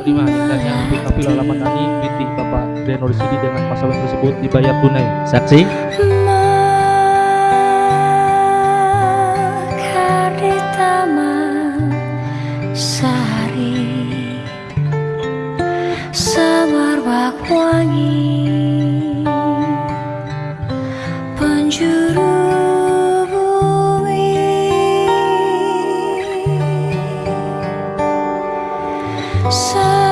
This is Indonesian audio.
terima dan yang dikafil alamat tani binti Bapak Renor Sidi dengan pasangan tersebut dibayar tunai. Saksi. Wangi So